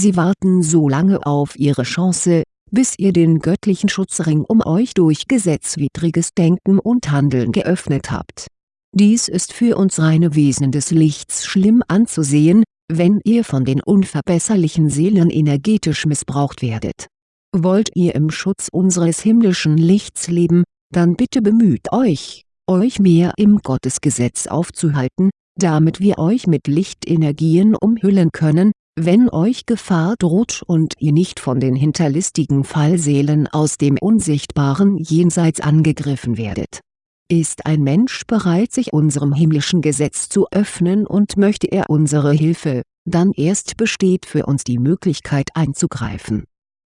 Sie warten so lange auf ihre Chance, bis ihr den göttlichen Schutzring um euch durch gesetzwidriges Denken und Handeln geöffnet habt. Dies ist für uns reine Wesen des Lichts schlimm anzusehen, wenn ihr von den unverbesserlichen Seelen energetisch missbraucht werdet. Wollt ihr im Schutz unseres himmlischen Lichts leben, dann bitte bemüht euch, euch mehr im Gottesgesetz aufzuhalten, damit wir euch mit Lichtenergien umhüllen können, wenn euch Gefahr droht und ihr nicht von den hinterlistigen Fallseelen aus dem unsichtbaren Jenseits angegriffen werdet. Ist ein Mensch bereit sich unserem himmlischen Gesetz zu öffnen und möchte er unsere Hilfe, dann erst besteht für uns die Möglichkeit einzugreifen.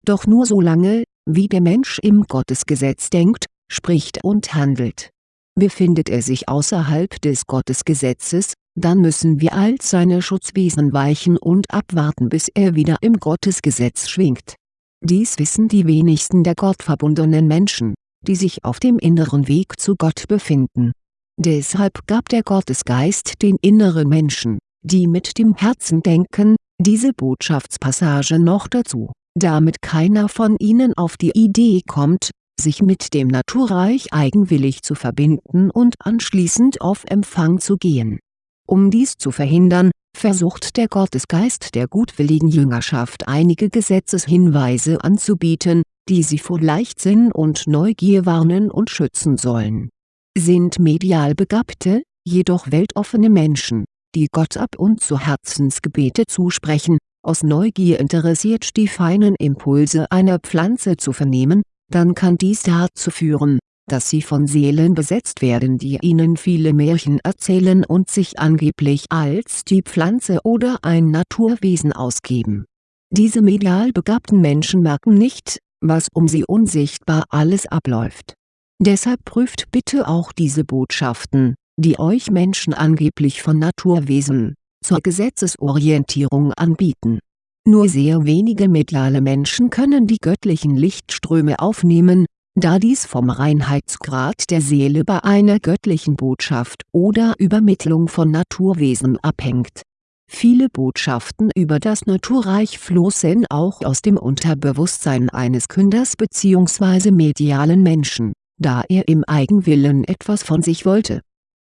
Doch nur solange, wie der Mensch im Gottesgesetz denkt, spricht und handelt. Befindet er sich außerhalb des Gottesgesetzes, dann müssen wir als seine Schutzwesen weichen und abwarten bis er wieder im Gottesgesetz schwingt. Dies wissen die wenigsten der gottverbundenen Menschen, die sich auf dem inneren Weg zu Gott befinden. Deshalb gab der Gottesgeist den inneren Menschen, die mit dem Herzen denken, diese Botschaftspassage noch dazu, damit keiner von ihnen auf die Idee kommt, sich mit dem Naturreich eigenwillig zu verbinden und anschließend auf Empfang zu gehen. Um dies zu verhindern, versucht der Gottesgeist der gutwilligen Jüngerschaft einige Gesetzeshinweise anzubieten, die sie vor Leichtsinn und Neugier warnen und schützen sollen. Sind medial begabte, jedoch weltoffene Menschen, die Gott ab und zu Herzensgebete zusprechen, aus Neugier interessiert die feinen Impulse einer Pflanze zu vernehmen, dann kann dies dazu führen, dass sie von Seelen besetzt werden die ihnen viele Märchen erzählen und sich angeblich als die Pflanze oder ein Naturwesen ausgeben. Diese medial begabten Menschen merken nicht, was um sie unsichtbar alles abläuft. Deshalb prüft bitte auch diese Botschaften, die euch Menschen angeblich von Naturwesen, zur Gesetzesorientierung anbieten nur sehr wenige mediale Menschen können die göttlichen Lichtströme aufnehmen, da dies vom Reinheitsgrad der Seele bei einer göttlichen Botschaft oder Übermittlung von Naturwesen abhängt. Viele Botschaften über das Naturreich flossen auch aus dem Unterbewusstsein eines Künders bzw. medialen Menschen, da er im Eigenwillen etwas von sich wollte.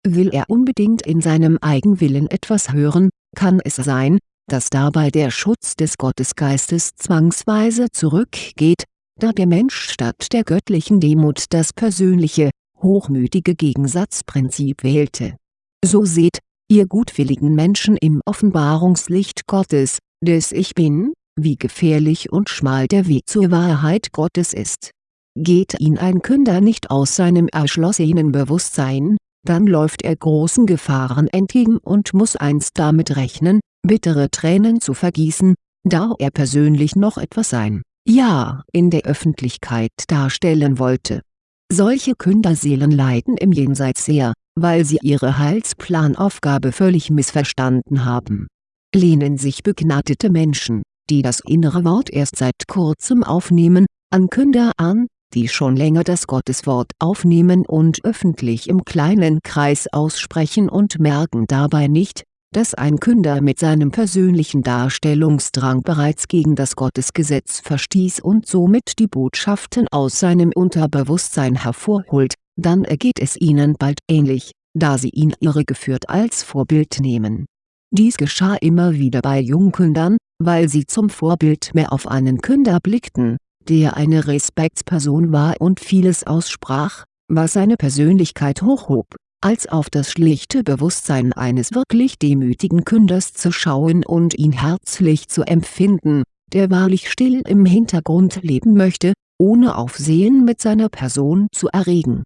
Will er unbedingt in seinem Eigenwillen etwas hören, kann es sein, dass dabei der Schutz des Gottesgeistes zwangsweise zurückgeht, da der Mensch statt der göttlichen Demut das persönliche, hochmütige Gegensatzprinzip wählte. So seht, ihr gutwilligen Menschen im Offenbarungslicht Gottes, des Ich Bin, wie gefährlich und schmal der Weg zur Wahrheit Gottes ist. Geht ihn ein Künder nicht aus seinem erschlossenen Bewusstsein, dann läuft er großen Gefahren entgegen und muss einst damit rechnen, bittere Tränen zu vergießen, da er persönlich noch etwas sein Ja in der Öffentlichkeit darstellen wollte. Solche Künderseelen leiden im Jenseits sehr, weil sie ihre Heilsplanaufgabe völlig missverstanden haben. Lehnen sich begnadete Menschen, die das innere Wort erst seit kurzem aufnehmen, an Künder an, die schon länger das Gotteswort aufnehmen und öffentlich im kleinen Kreis aussprechen und merken dabei nicht, dass ein Künder mit seinem persönlichen Darstellungsdrang bereits gegen das Gottesgesetz verstieß und somit die Botschaften aus seinem Unterbewusstsein hervorholt, dann ergeht es ihnen bald ähnlich, da sie ihn irregeführt als Vorbild nehmen. Dies geschah immer wieder bei Jungkündern, weil sie zum Vorbild mehr auf einen Künder blickten, der eine Respektsperson war und vieles aussprach, was seine Persönlichkeit hochhob als auf das schlichte Bewusstsein eines wirklich demütigen Künders zu schauen und ihn herzlich zu empfinden, der wahrlich still im Hintergrund leben möchte, ohne Aufsehen mit seiner Person zu erregen.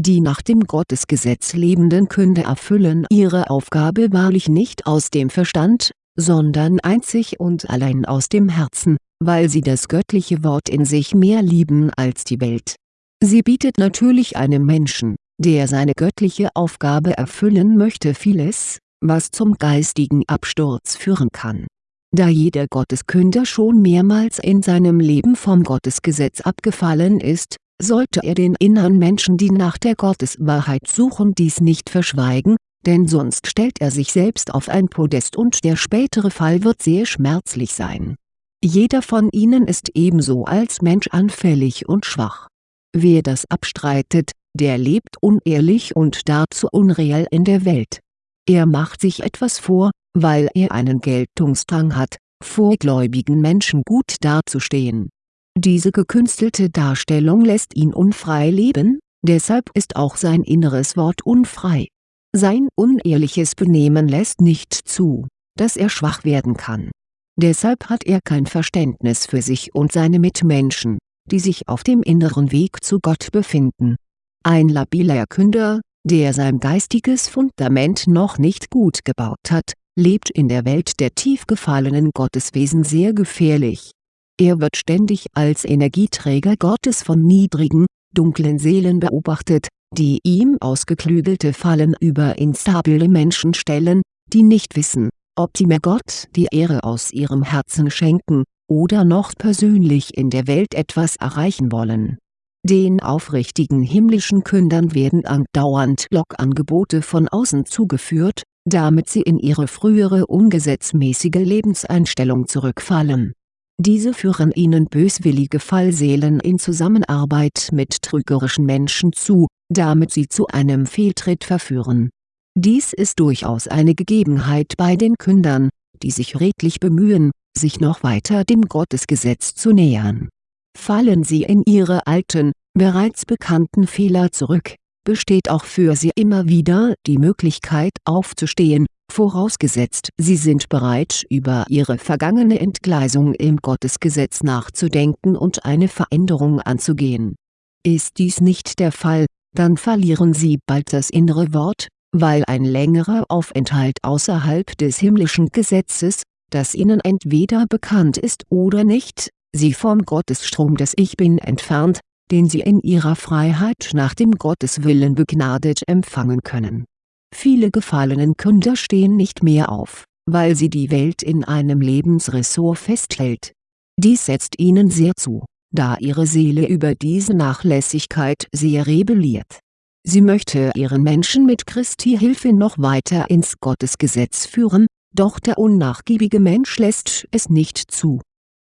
Die nach dem Gottesgesetz lebenden Künder erfüllen ihre Aufgabe wahrlich nicht aus dem Verstand, sondern einzig und allein aus dem Herzen, weil sie das göttliche Wort in sich mehr lieben als die Welt. Sie bietet natürlich einem Menschen, der seine göttliche Aufgabe erfüllen möchte vieles, was zum geistigen Absturz führen kann. Da jeder Gotteskünder schon mehrmals in seinem Leben vom Gottesgesetz abgefallen ist, sollte er den inneren Menschen die nach der Gotteswahrheit suchen dies nicht verschweigen, denn sonst stellt er sich selbst auf ein Podest und der spätere Fall wird sehr schmerzlich sein Jeder von ihnen ist ebenso als Mensch anfällig und schwach. Wer das abstreitet, der lebt unehrlich und dazu unreal in der Welt. Er macht sich etwas vor, weil er einen Geltungsdrang hat, vor gläubigen Menschen gut dazustehen. Diese gekünstelte Darstellung lässt ihn unfrei leben, deshalb ist auch sein inneres Wort unfrei. Sein unehrliches Benehmen lässt nicht zu, dass er schwach werden kann. Deshalb hat er kein Verständnis für sich und seine Mitmenschen, die sich auf dem inneren Weg zu Gott befinden. Ein labiler Künder, der sein geistiges Fundament noch nicht gut gebaut hat, lebt in der Welt der tief gefallenen Gotteswesen sehr gefährlich. Er wird ständig als Energieträger Gottes von niedrigen, dunklen Seelen beobachtet, die ihm ausgeklügelte Fallen über instabile Menschen stellen, die nicht wissen, ob sie mir Gott die Ehre aus ihrem Herzen schenken, oder noch persönlich in der Welt etwas erreichen wollen den aufrichtigen himmlischen Kündern werden andauernd Lockangebote von außen zugeführt, damit sie in ihre frühere ungesetzmäßige Lebenseinstellung zurückfallen. Diese führen ihnen böswillige Fallseelen in Zusammenarbeit mit trügerischen Menschen zu, damit sie zu einem Fehltritt verführen. Dies ist durchaus eine Gegebenheit bei den Kündern, die sich redlich bemühen, sich noch weiter dem Gottesgesetz zu nähern Fallen sie in ihre alten, bereits bekannten Fehler zurück, besteht auch für sie immer wieder die Möglichkeit aufzustehen, vorausgesetzt sie sind bereit über ihre vergangene Entgleisung im Gottesgesetz nachzudenken und eine Veränderung anzugehen. Ist dies nicht der Fall, dann verlieren sie bald das innere Wort, weil ein längerer Aufenthalt außerhalb des himmlischen Gesetzes, das ihnen entweder bekannt ist oder nicht, sie vom Gottesstrom des Ich Bin entfernt, den sie in ihrer Freiheit nach dem Gotteswillen begnadet empfangen können. Viele gefallenen Künder stehen nicht mehr auf, weil sie die Welt in einem Lebensressort festhält. Dies setzt ihnen sehr zu, da ihre Seele über diese Nachlässigkeit sehr rebelliert. Sie möchte ihren Menschen mit Christi Hilfe noch weiter ins Gottesgesetz führen, doch der unnachgiebige Mensch lässt es nicht zu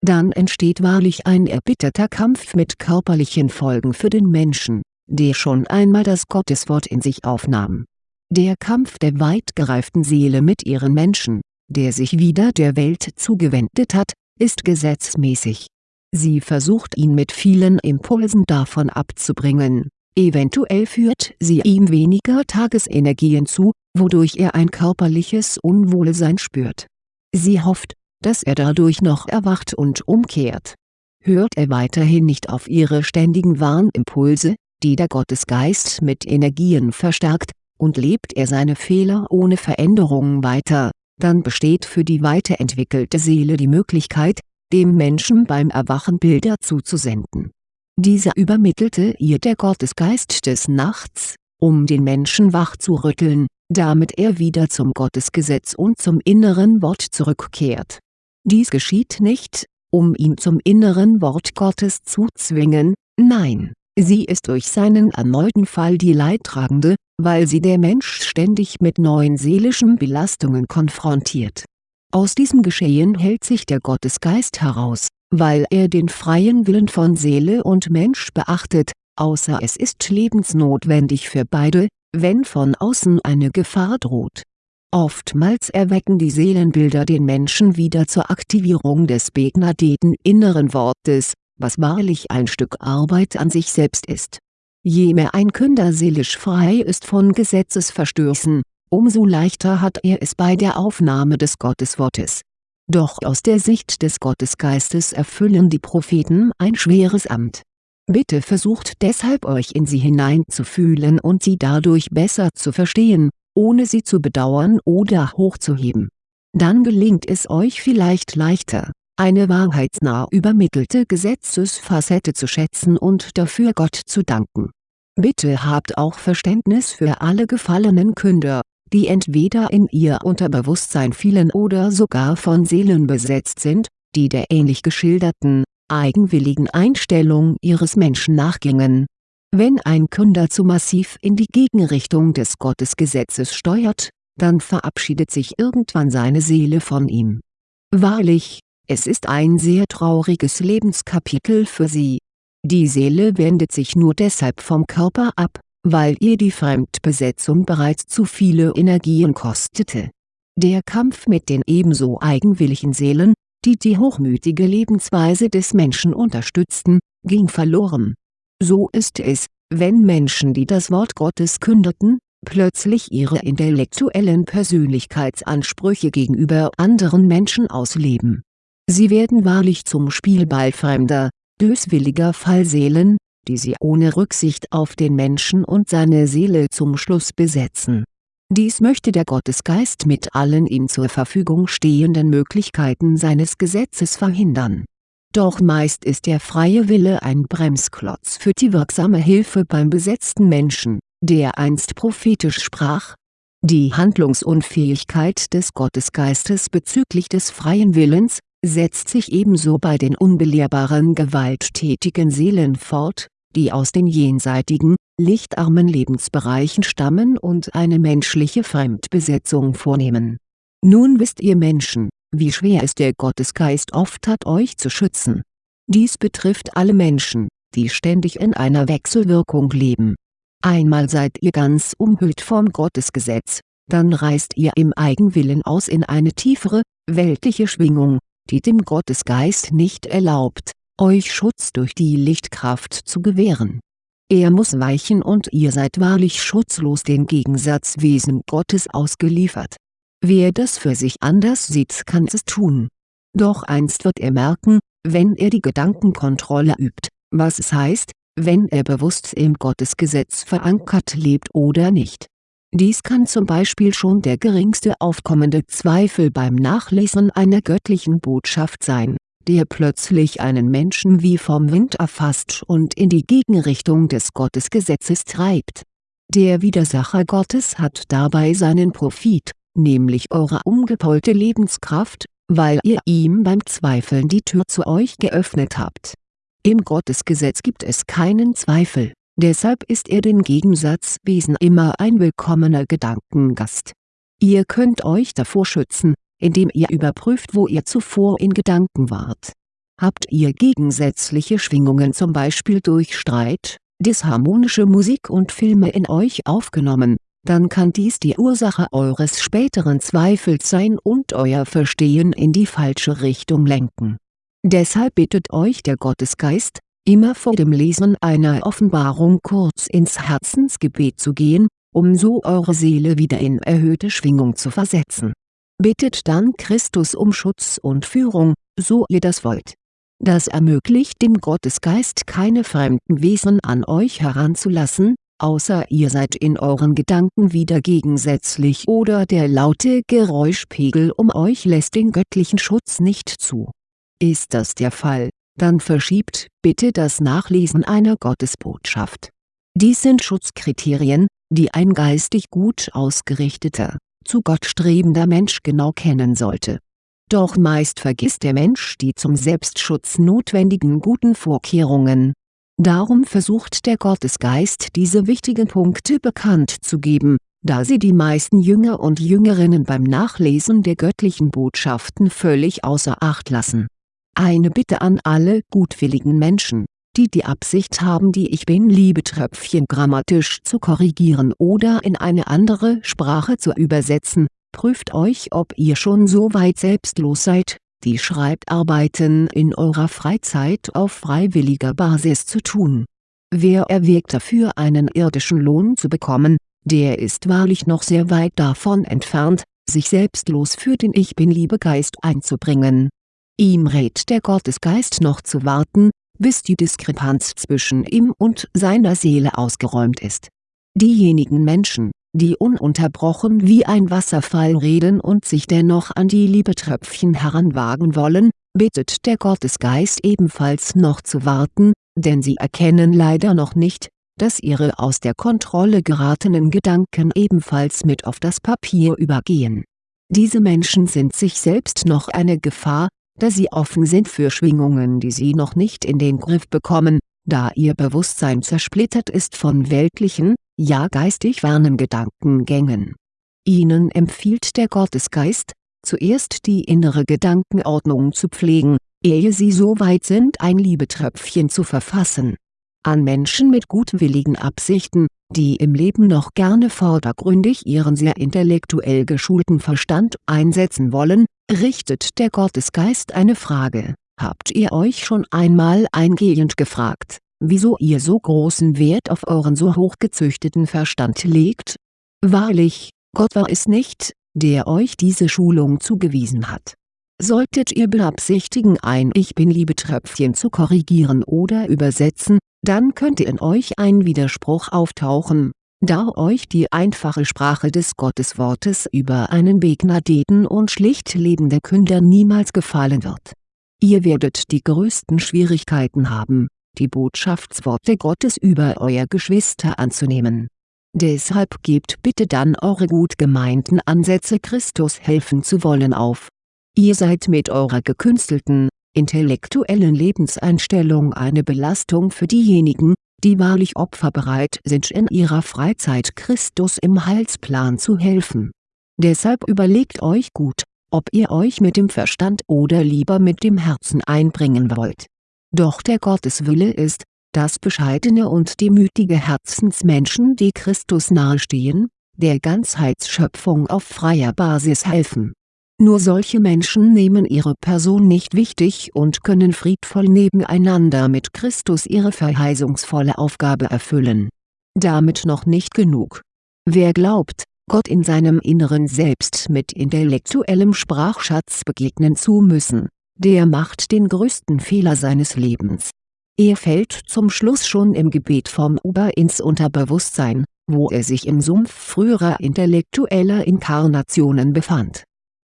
dann entsteht wahrlich ein erbitterter Kampf mit körperlichen Folgen für den Menschen, der schon einmal das Gotteswort in sich aufnahm. Der Kampf der weit gereiften Seele mit ihren Menschen, der sich wieder der Welt zugewendet hat, ist gesetzmäßig. Sie versucht ihn mit vielen Impulsen davon abzubringen, eventuell führt sie ihm weniger Tagesenergien zu, wodurch er ein körperliches Unwohlsein spürt. Sie hofft, dass er dadurch noch erwacht und umkehrt. Hört er weiterhin nicht auf ihre ständigen Warnimpulse, die der Gottesgeist mit Energien verstärkt, und lebt er seine Fehler ohne Veränderung weiter, dann besteht für die weiterentwickelte Seele die Möglichkeit, dem Menschen beim Erwachen Bilder zuzusenden. Diese übermittelte ihr der Gottesgeist des Nachts, um den Menschen wach zu rütteln, damit er wieder zum Gottesgesetz und zum inneren Wort zurückkehrt dies geschieht nicht, um ihn zum inneren Wort Gottes zu zwingen, nein, sie ist durch seinen erneuten Fall die Leidtragende, weil sie der Mensch ständig mit neuen seelischen Belastungen konfrontiert. Aus diesem Geschehen hält sich der Gottesgeist heraus, weil er den freien Willen von Seele und Mensch beachtet, außer es ist lebensnotwendig für beide, wenn von außen eine Gefahr droht Oftmals erwecken die Seelenbilder den Menschen wieder zur Aktivierung des begnadeten inneren Wortes, was wahrlich ein Stück Arbeit an sich selbst ist. Je mehr ein Künder seelisch frei ist von Gesetzesverstößen, umso leichter hat er es bei der Aufnahme des Gotteswortes. Doch aus der Sicht des Gottesgeistes erfüllen die Propheten ein schweres Amt. Bitte versucht deshalb euch in sie hineinzufühlen und sie dadurch besser zu verstehen, ohne sie zu bedauern oder hochzuheben. Dann gelingt es euch vielleicht leichter, eine wahrheitsnah übermittelte Gesetzesfacette zu schätzen und dafür Gott zu danken. Bitte habt auch Verständnis für alle gefallenen Künder, die entweder in ihr Unterbewusstsein fielen oder sogar von Seelen besetzt sind, die der ähnlich geschilderten, eigenwilligen Einstellung ihres Menschen nachgingen wenn ein Künder zu massiv in die Gegenrichtung des Gottesgesetzes steuert, dann verabschiedet sich irgendwann seine Seele von ihm. Wahrlich, es ist ein sehr trauriges Lebenskapitel für sie. Die Seele wendet sich nur deshalb vom Körper ab, weil ihr die Fremdbesetzung bereits zu viele Energien kostete. Der Kampf mit den ebenso eigenwilligen Seelen, die die hochmütige Lebensweise des Menschen unterstützten, ging verloren. So ist es, wenn Menschen die das Wort Gottes kündeten, plötzlich ihre intellektuellen Persönlichkeitsansprüche gegenüber anderen Menschen ausleben. Sie werden wahrlich zum Spielball fremder, böswilliger Fallseelen, die sie ohne Rücksicht auf den Menschen und seine Seele zum Schluss besetzen. Dies möchte der Gottesgeist mit allen ihm zur Verfügung stehenden Möglichkeiten seines Gesetzes verhindern. Doch meist ist der freie Wille ein Bremsklotz für die wirksame Hilfe beim besetzten Menschen, der einst prophetisch sprach. Die Handlungsunfähigkeit des Gottesgeistes bezüglich des freien Willens, setzt sich ebenso bei den unbelehrbaren gewalttätigen Seelen fort, die aus den jenseitigen, lichtarmen Lebensbereichen stammen und eine menschliche Fremdbesetzung vornehmen. Nun wisst ihr Menschen, wie schwer es der Gottesgeist oft hat euch zu schützen. Dies betrifft alle Menschen, die ständig in einer Wechselwirkung leben. Einmal seid ihr ganz umhüllt vom Gottesgesetz, dann reißt ihr im Eigenwillen aus in eine tiefere, weltliche Schwingung, die dem Gottesgeist nicht erlaubt, euch Schutz durch die Lichtkraft zu gewähren. Er muss weichen und ihr seid wahrlich schutzlos den Gegensatzwesen Gottes ausgeliefert. Wer das für sich anders sieht kann es tun. Doch einst wird er merken, wenn er die Gedankenkontrolle übt, was es heißt, wenn er bewusst im Gottesgesetz verankert lebt oder nicht. Dies kann zum Beispiel schon der geringste aufkommende Zweifel beim Nachlesen einer göttlichen Botschaft sein der plötzlich einen Menschen wie vom Wind erfasst und in die Gegenrichtung des Gottesgesetzes treibt. Der Widersacher Gottes hat dabei seinen Profit, nämlich eure umgepolte Lebenskraft, weil ihr ihm beim Zweifeln die Tür zu euch geöffnet habt. Im Gottesgesetz gibt es keinen Zweifel, deshalb ist er den Gegensatzwesen immer ein willkommener Gedankengast. Ihr könnt euch davor schützen, indem ihr überprüft wo ihr zuvor in Gedanken wart. Habt ihr gegensätzliche Schwingungen zum Beispiel durch Streit, disharmonische Musik und Filme in euch aufgenommen, dann kann dies die Ursache eures späteren Zweifels sein und euer Verstehen in die falsche Richtung lenken. Deshalb bittet euch der Gottesgeist, immer vor dem Lesen einer Offenbarung kurz ins Herzensgebet zu gehen, um so eure Seele wieder in erhöhte Schwingung zu versetzen Bittet dann Christus um Schutz und Führung, so ihr das wollt. Das ermöglicht dem Gottesgeist keine fremden Wesen an euch heranzulassen, außer ihr seid in euren Gedanken wieder gegensätzlich oder der laute Geräuschpegel um euch lässt den göttlichen Schutz nicht zu. Ist das der Fall, dann verschiebt bitte das Nachlesen einer Gottesbotschaft. Dies sind Schutzkriterien, die ein geistig gut ausgerichteter, zu Gott strebender Mensch genau kennen sollte. Doch meist vergisst der Mensch die zum Selbstschutz notwendigen guten Vorkehrungen. Darum versucht der Gottesgeist diese wichtigen Punkte bekannt zu geben, da sie die meisten Jünger und Jüngerinnen beim Nachlesen der göttlichen Botschaften völlig außer Acht lassen. Eine Bitte an alle gutwilligen Menschen die die Absicht haben die Ich Bin-Liebetröpfchen grammatisch zu korrigieren oder in eine andere Sprache zu übersetzen, prüft euch ob ihr schon so weit selbstlos seid, die Schreibarbeiten in eurer Freizeit auf freiwilliger Basis zu tun. Wer erwägt dafür einen irdischen Lohn zu bekommen, der ist wahrlich noch sehr weit davon entfernt, sich selbstlos für den Ich Bin-Liebegeist einzubringen. Ihm rät der Gottesgeist noch zu warten, bis die Diskrepanz zwischen ihm und seiner Seele ausgeräumt ist. Diejenigen Menschen, die ununterbrochen wie ein Wasserfall reden und sich dennoch an die Liebetröpfchen heranwagen wollen, bittet der Gottesgeist ebenfalls noch zu warten, denn sie erkennen leider noch nicht, dass ihre aus der Kontrolle geratenen Gedanken ebenfalls mit auf das Papier übergehen. Diese Menschen sind sich selbst noch eine Gefahr, da sie offen sind für Schwingungen die sie noch nicht in den Griff bekommen, da ihr Bewusstsein zersplittert ist von weltlichen, ja geistig fernen Gedankengängen. Ihnen empfiehlt der Gottesgeist, zuerst die innere Gedankenordnung zu pflegen, ehe Sie so weit sind ein Liebetröpfchen zu verfassen. An Menschen mit gutwilligen Absichten, die im Leben noch gerne vordergründig ihren sehr intellektuell geschulten Verstand einsetzen wollen, richtet der Gottesgeist eine Frage, habt ihr euch schon einmal eingehend gefragt, wieso ihr so großen Wert auf euren so hochgezüchteten Verstand legt? Wahrlich, Gott war es nicht, der euch diese Schulung zugewiesen hat. Solltet ihr beabsichtigen ein Ich-Bin-Liebetröpfchen zu korrigieren oder übersetzen, dann könnte in euch ein Widerspruch auftauchen, da euch die einfache Sprache des Gotteswortes über einen begnadeten und schlicht lebenden Künder niemals gefallen wird. Ihr werdet die größten Schwierigkeiten haben, die Botschaftsworte Gottes über euer Geschwister anzunehmen. Deshalb gebt bitte dann eure gut gemeinten Ansätze Christus helfen zu wollen auf. Ihr seid mit eurer gekünstelten, intellektuellen Lebenseinstellung eine Belastung für diejenigen, die wahrlich opferbereit sind in ihrer Freizeit Christus im Heilsplan zu helfen. Deshalb überlegt euch gut, ob ihr euch mit dem Verstand oder lieber mit dem Herzen einbringen wollt. Doch der Gotteswille ist, dass bescheidene und demütige Herzensmenschen die Christus nahestehen, der Ganzheitsschöpfung auf freier Basis helfen nur solche Menschen nehmen ihre Person nicht wichtig und können friedvoll nebeneinander mit Christus ihre verheißungsvolle Aufgabe erfüllen. Damit noch nicht genug. Wer glaubt, Gott in seinem Inneren Selbst mit intellektuellem Sprachschatz begegnen zu müssen, der macht den größten Fehler seines Lebens. Er fällt zum Schluss schon im Gebet vom Ober ins Unterbewusstsein, wo er sich im Sumpf früherer intellektueller Inkarnationen befand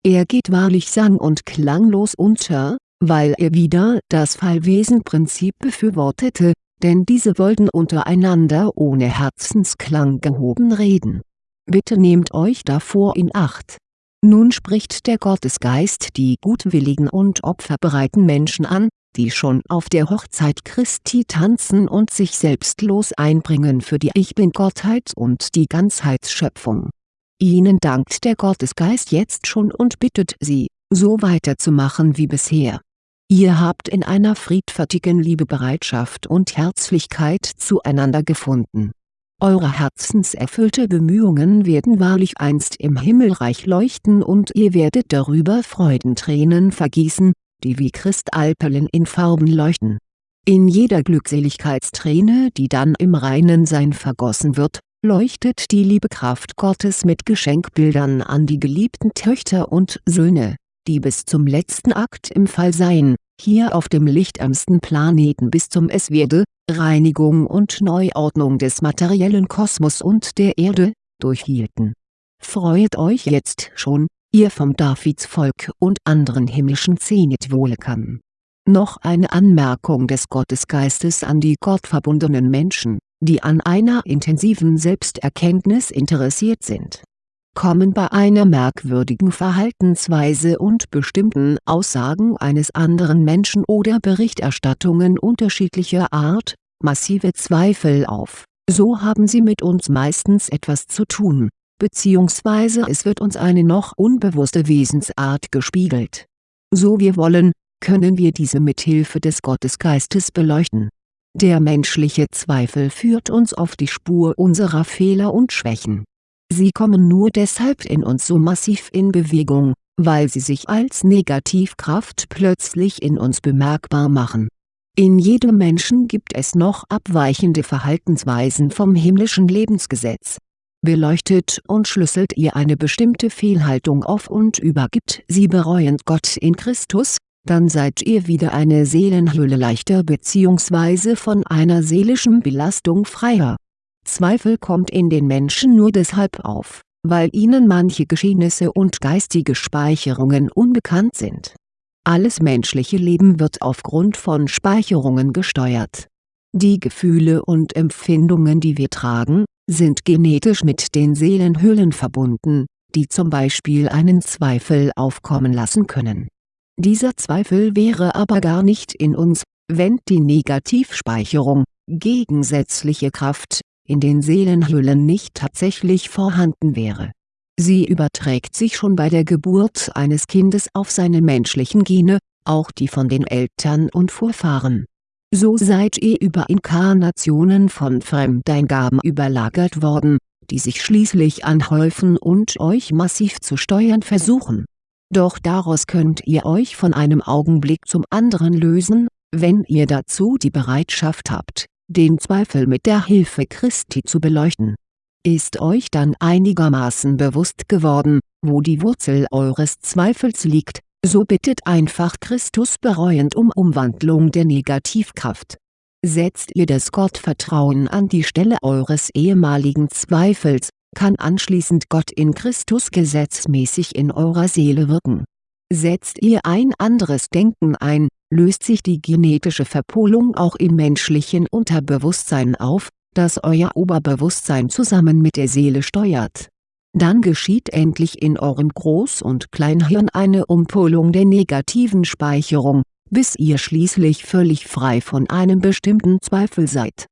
er geht wahrlich sang- und klanglos unter, weil er wieder das Fallwesenprinzip befürwortete, denn diese wollten untereinander ohne Herzensklang gehoben reden. Bitte nehmt euch davor in Acht. Nun spricht der Gottesgeist die gutwilligen und opferbereiten Menschen an, die schon auf der Hochzeit Christi tanzen und sich selbstlos einbringen für die Ich-Bin-Gottheit und die Ganzheitsschöpfung Ihnen dankt der Gottesgeist jetzt schon und bittet Sie, so weiterzumachen wie bisher. Ihr habt in einer friedfertigen Liebebereitschaft und Herzlichkeit zueinander gefunden. Eure herzenserfüllte Bemühungen werden wahrlich einst im Himmelreich leuchten und ihr werdet darüber Freudentränen vergießen, die wie Kristallperlen in Farben leuchten. In jeder Glückseligkeitsträne die dann im reinen Sein vergossen wird, leuchtet die Liebekraft Gottes mit Geschenkbildern an die geliebten Töchter und Söhne, die bis zum letzten Akt im Fallsein, hier auf dem lichtärmsten Planeten bis zum Es werde, Reinigung und Neuordnung des materiellen Kosmos und der Erde, durchhielten. Freut euch jetzt schon, ihr vom Davidsvolk und anderen himmlischen Zenitwohlekern. Noch eine Anmerkung des Gottesgeistes an die gottverbundenen Menschen die an einer intensiven Selbsterkenntnis interessiert sind. Kommen bei einer merkwürdigen Verhaltensweise und bestimmten Aussagen eines anderen Menschen oder Berichterstattungen unterschiedlicher Art, massive Zweifel auf, so haben sie mit uns meistens etwas zu tun, beziehungsweise es wird uns eine noch unbewusste Wesensart gespiegelt. So wir wollen, können wir diese mit Hilfe des Gottesgeistes beleuchten der menschliche Zweifel führt uns auf die Spur unserer Fehler und Schwächen. Sie kommen nur deshalb in uns so massiv in Bewegung, weil sie sich als Negativkraft plötzlich in uns bemerkbar machen. In jedem Menschen gibt es noch abweichende Verhaltensweisen vom himmlischen Lebensgesetz. Beleuchtet und schlüsselt ihr eine bestimmte Fehlhaltung auf und übergibt sie bereuend Gott in Christus, dann seid ihr wieder eine Seelenhülle leichter bzw. von einer seelischen Belastung freier. Zweifel kommt in den Menschen nur deshalb auf, weil ihnen manche Geschehnisse und geistige Speicherungen unbekannt sind. Alles menschliche Leben wird aufgrund von Speicherungen gesteuert. Die Gefühle und Empfindungen die wir tragen, sind genetisch mit den Seelenhüllen verbunden, die zum Beispiel einen Zweifel aufkommen lassen können dieser Zweifel wäre aber gar nicht in uns, wenn die Negativspeicherung, gegensätzliche Kraft, in den Seelenhüllen nicht tatsächlich vorhanden wäre. Sie überträgt sich schon bei der Geburt eines Kindes auf seine menschlichen Gene, auch die von den Eltern und Vorfahren. So seid ihr über Inkarnationen von Fremdeingaben überlagert worden, die sich schließlich anhäufen und euch massiv zu steuern versuchen. Doch daraus könnt ihr euch von einem Augenblick zum anderen lösen, wenn ihr dazu die Bereitschaft habt, den Zweifel mit der Hilfe Christi zu beleuchten ist euch dann einigermaßen bewusst geworden, wo die Wurzel eures Zweifels liegt, so bittet einfach Christus bereuend um Umwandlung der Negativkraft. Setzt ihr das Gottvertrauen an die Stelle eures ehemaligen Zweifels, kann anschließend Gott in Christus gesetzmäßig in eurer Seele wirken. Setzt ihr ein anderes Denken ein, löst sich die genetische Verpolung auch im menschlichen Unterbewusstsein auf, das euer Oberbewusstsein zusammen mit der Seele steuert. Dann geschieht endlich in eurem Groß- und Kleinhirn eine Umpolung der negativen Speicherung, bis ihr schließlich völlig frei von einem bestimmten Zweifel seid.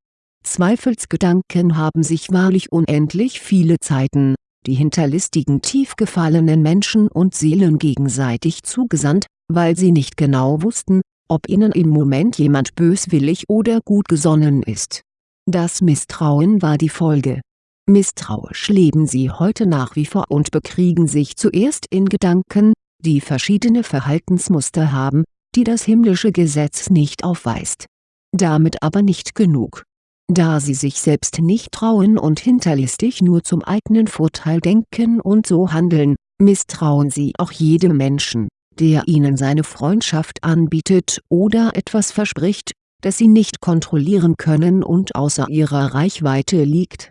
Zweifelsgedanken haben sich wahrlich unendlich viele Zeiten, die hinterlistigen tief gefallenen Menschen und Seelen gegenseitig zugesandt, weil sie nicht genau wussten, ob ihnen im Moment jemand böswillig oder gut gesonnen ist das Misstrauen war die Folge. Misstrauisch leben sie heute nach wie vor und bekriegen sich zuerst in Gedanken, die verschiedene Verhaltensmuster haben, die das himmlische Gesetz nicht aufweist. Damit aber nicht genug. Da sie sich selbst nicht trauen und hinterlistig nur zum eigenen Vorteil denken und so handeln, misstrauen sie auch jedem Menschen, der ihnen seine Freundschaft anbietet oder etwas verspricht, das sie nicht kontrollieren können und außer ihrer Reichweite liegt.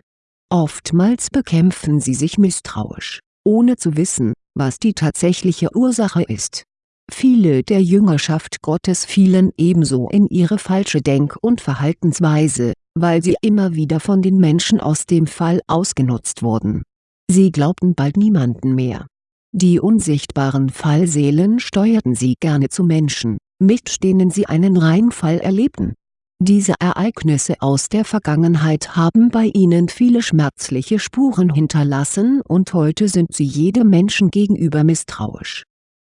Oftmals bekämpfen sie sich misstrauisch, ohne zu wissen, was die tatsächliche Ursache ist. Viele der Jüngerschaft Gottes fielen ebenso in ihre falsche Denk- und Verhaltensweise, weil sie immer wieder von den Menschen aus dem Fall ausgenutzt wurden. Sie glaubten bald niemanden mehr. Die unsichtbaren Fallseelen steuerten sie gerne zu Menschen, mit denen sie einen Reinfall erlebten. Diese Ereignisse aus der Vergangenheit haben bei ihnen viele schmerzliche Spuren hinterlassen und heute sind sie jedem Menschen gegenüber misstrauisch.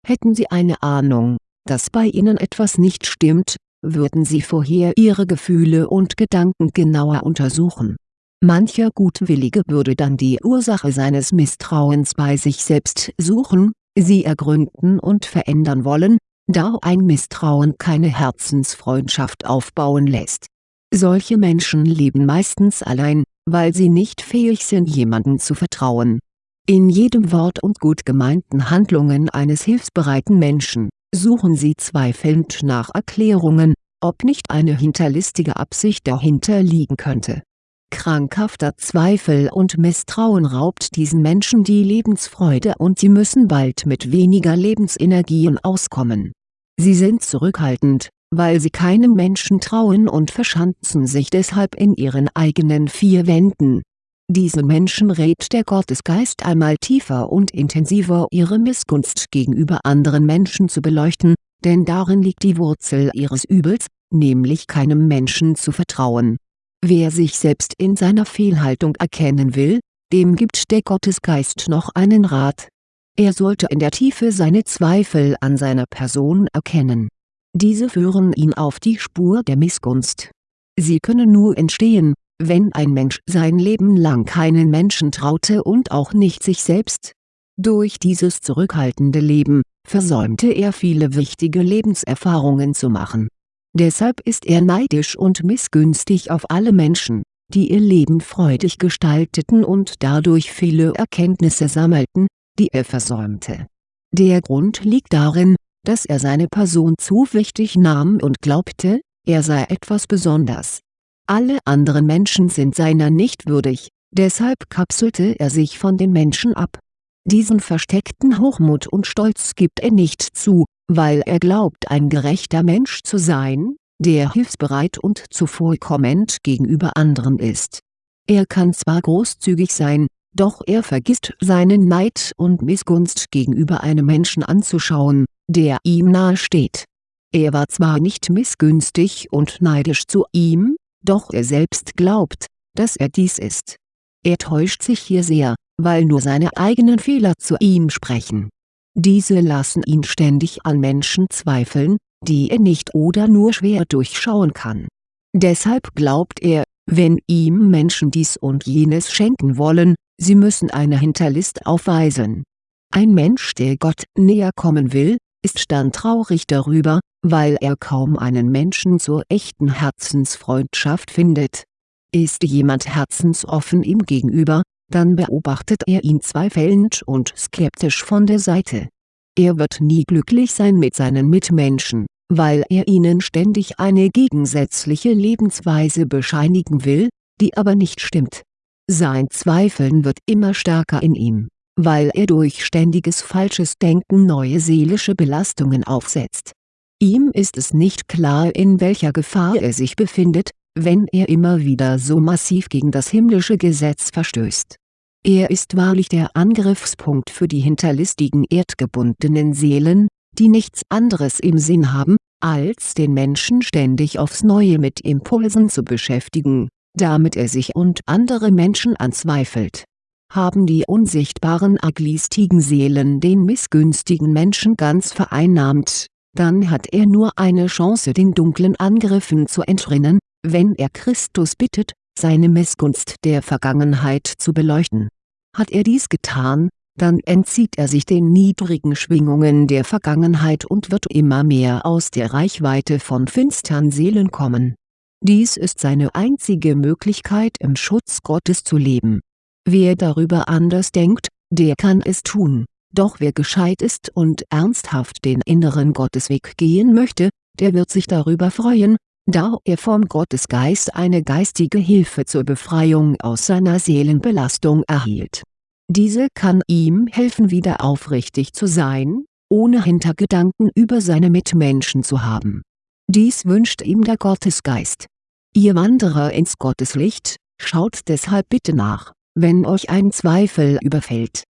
Hätten sie eine Ahnung, dass bei ihnen etwas nicht stimmt, würden sie vorher ihre Gefühle und Gedanken genauer untersuchen. Mancher Gutwillige würde dann die Ursache seines Misstrauens bei sich selbst suchen, sie ergründen und verändern wollen, da ein Misstrauen keine Herzensfreundschaft aufbauen lässt. Solche Menschen leben meistens allein, weil sie nicht fähig sind jemandem zu vertrauen. In jedem Wort und gut gemeinten Handlungen eines hilfsbereiten Menschen, suchen sie zweifelnd nach Erklärungen, ob nicht eine hinterlistige Absicht dahinter liegen könnte. Krankhafter Zweifel und Misstrauen raubt diesen Menschen die Lebensfreude und sie müssen bald mit weniger Lebensenergien auskommen Sie sind zurückhaltend, weil sie keinem Menschen trauen und verschanzen sich deshalb in ihren eigenen vier Wänden. Diese Menschen rät der Gottesgeist einmal tiefer und intensiver ihre Missgunst gegenüber anderen Menschen zu beleuchten, denn darin liegt die Wurzel ihres Übels, nämlich keinem Menschen zu vertrauen. Wer sich selbst in seiner Fehlhaltung erkennen will, dem gibt der Gottesgeist noch einen Rat, er sollte in der Tiefe seine Zweifel an seiner Person erkennen. Diese führen ihn auf die Spur der Missgunst. Sie können nur entstehen, wenn ein Mensch sein Leben lang keinen Menschen traute und auch nicht sich selbst. Durch dieses zurückhaltende Leben, versäumte er viele wichtige Lebenserfahrungen zu machen. Deshalb ist er neidisch und missgünstig auf alle Menschen, die ihr Leben freudig gestalteten und dadurch viele Erkenntnisse sammelten, die er versäumte. Der Grund liegt darin, dass er seine Person zu wichtig nahm und glaubte, er sei etwas besonders. Alle anderen Menschen sind seiner nicht würdig, deshalb kapselte er sich von den Menschen ab. Diesen versteckten Hochmut und Stolz gibt er nicht zu, weil er glaubt ein gerechter Mensch zu sein, der hilfsbereit und zuvorkommend gegenüber anderen ist. Er kann zwar großzügig sein, doch er vergisst seinen Neid und Missgunst gegenüber einem Menschen anzuschauen, der ihm nahe steht. Er war zwar nicht missgünstig und neidisch zu ihm, doch er selbst glaubt, dass er dies ist. Er täuscht sich hier sehr, weil nur seine eigenen Fehler zu ihm sprechen. Diese lassen ihn ständig an Menschen zweifeln, die er nicht oder nur schwer durchschauen kann. Deshalb glaubt er, wenn ihm Menschen dies und jenes schenken wollen, sie müssen eine Hinterlist aufweisen. Ein Mensch der Gott näher kommen will, ist dann traurig darüber, weil er kaum einen Menschen zur echten Herzensfreundschaft findet. Ist jemand herzensoffen ihm gegenüber, dann beobachtet er ihn zweifelnd und skeptisch von der Seite. Er wird nie glücklich sein mit seinen Mitmenschen, weil er ihnen ständig eine gegensätzliche Lebensweise bescheinigen will, die aber nicht stimmt. Sein Zweifeln wird immer stärker in ihm, weil er durch ständiges falsches Denken neue seelische Belastungen aufsetzt. Ihm ist es nicht klar in welcher Gefahr er sich befindet, wenn er immer wieder so massiv gegen das himmlische Gesetz verstößt. Er ist wahrlich der Angriffspunkt für die hinterlistigen erdgebundenen Seelen, die nichts anderes im Sinn haben, als den Menschen ständig aufs Neue mit Impulsen zu beschäftigen, damit er sich und andere Menschen anzweifelt. Haben die unsichtbaren aglistigen Seelen den missgünstigen Menschen ganz vereinnahmt, dann hat er nur eine Chance den dunklen Angriffen zu entrinnen, wenn er Christus bittet, seine Missgunst der Vergangenheit zu beleuchten. Hat er dies getan, dann entzieht er sich den niedrigen Schwingungen der Vergangenheit und wird immer mehr aus der Reichweite von finstern Seelen kommen. Dies ist seine einzige Möglichkeit im Schutz Gottes zu leben. Wer darüber anders denkt, der kann es tun doch wer gescheit ist und ernsthaft den inneren Gottesweg gehen möchte, der wird sich darüber freuen, da er vom Gottesgeist eine geistige Hilfe zur Befreiung aus seiner Seelenbelastung erhielt. Diese kann ihm helfen wieder aufrichtig zu sein, ohne Hintergedanken über seine Mitmenschen zu haben. Dies wünscht ihm der Gottesgeist. Ihr Wanderer ins Gotteslicht, schaut deshalb bitte nach, wenn euch ein Zweifel überfällt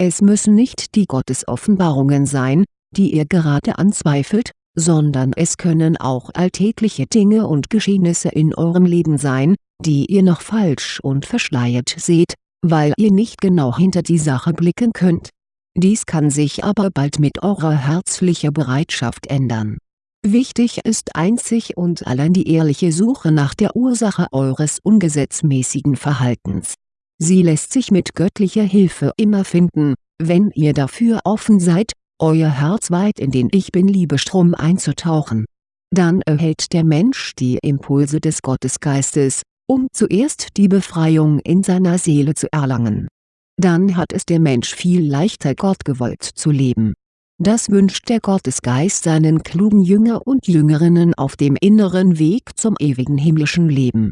es müssen nicht die Gottesoffenbarungen sein, die ihr gerade anzweifelt, sondern es können auch alltägliche Dinge und Geschehnisse in eurem Leben sein, die ihr noch falsch und verschleiert seht, weil ihr nicht genau hinter die Sache blicken könnt. Dies kann sich aber bald mit eurer herzlicher Bereitschaft ändern. Wichtig ist einzig und allein die ehrliche Suche nach der Ursache eures ungesetzmäßigen Verhaltens Sie lässt sich mit göttlicher Hilfe immer finden, wenn ihr dafür offen seid, euer Herz weit in den Ich Bin-Liebestrom einzutauchen. Dann erhält der Mensch die Impulse des Gottesgeistes, um zuerst die Befreiung in seiner Seele zu erlangen. Dann hat es der Mensch viel leichter Gott gewollt zu leben. Das wünscht der Gottesgeist seinen klugen Jünger und Jüngerinnen auf dem inneren Weg zum ewigen himmlischen Leben